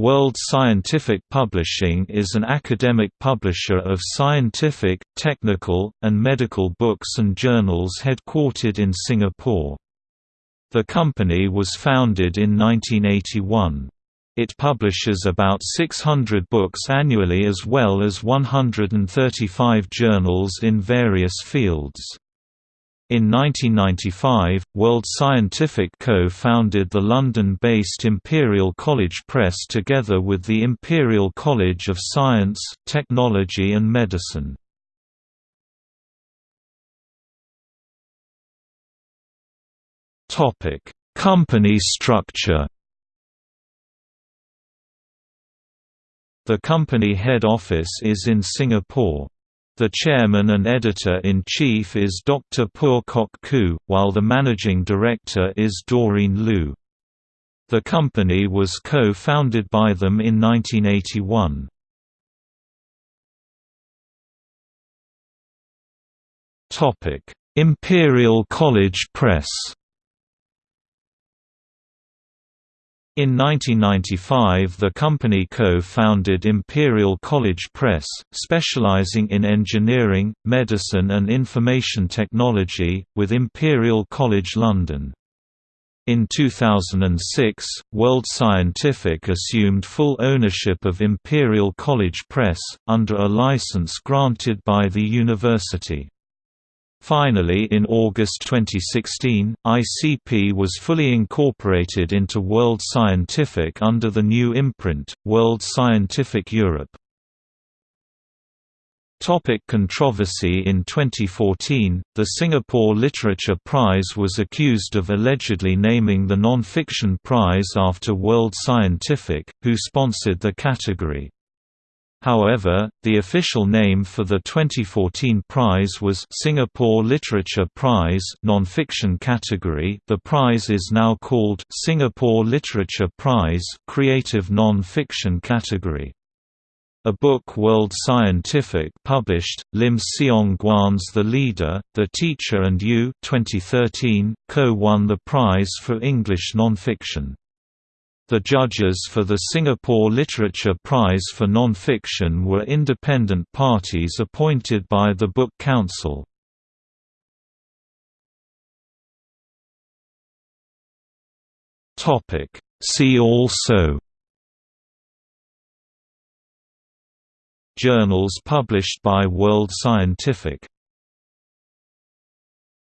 World Scientific Publishing is an academic publisher of scientific, technical, and medical books and journals headquartered in Singapore. The company was founded in 1981. It publishes about 600 books annually as well as 135 journals in various fields. In 1995, World Scientific co-founded the London-based Imperial College Press together with the Imperial College of Science, Technology and Medicine. Company structure The company head office is in Singapore. The chairman and editor-in-chief is Dr. Phua Kok Khoo, while the managing director is Doreen Liu. The company was co-founded by them in 1981. Imperial College Press In 1995 the company co-founded Imperial College Press, specializing in engineering, medicine and information technology, with Imperial College London. In 2006, World Scientific assumed full ownership of Imperial College Press, under a license granted by the university. Finally in August 2016, ICP was fully incorporated into World Scientific under the new imprint, World Scientific Europe. Topic controversy In 2014, the Singapore Literature Prize was accused of allegedly naming the non-fiction prize after World Scientific, who sponsored the category. However, the official name for the 2014 prize was Singapore Literature Prize non-fiction category. The prize is now called Singapore Literature Prize Creative Non-Fiction category. A book World Scientific published, Lim Siong Guan's The Leader, The Teacher and You 2013, co-won the prize for English nonfiction. The judges for the Singapore Literature Prize for Non-Fiction were independent parties appointed by the Book Council. See also Journals published by World Scientific